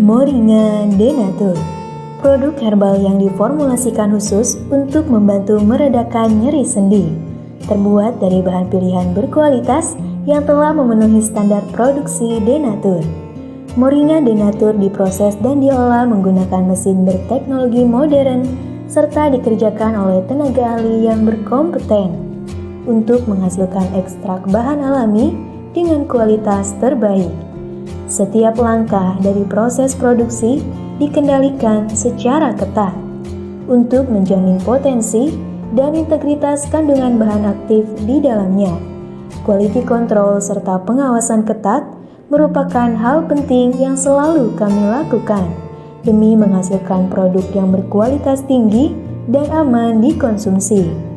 Moringa Denatur. Produk herbal yang diformulasikan khusus untuk membantu meredakan nyeri sendi Terbuat dari bahan pilihan berkualitas yang telah memenuhi standar produksi Denatur. Moringa Denatur diproses dan diolah menggunakan mesin berteknologi modern serta dikerjakan oleh tenaga ahli yang berkompeten. Untuk menghasilkan ekstrak bahan alami dengan kualitas terbaik. Setiap langkah dari proses produksi dikendalikan secara ketat untuk menjamin potensi dan integritas kandungan bahan aktif di dalamnya. Quality control serta pengawasan ketat merupakan hal penting yang selalu kami lakukan demi menghasilkan produk yang berkualitas tinggi dan aman dikonsumsi.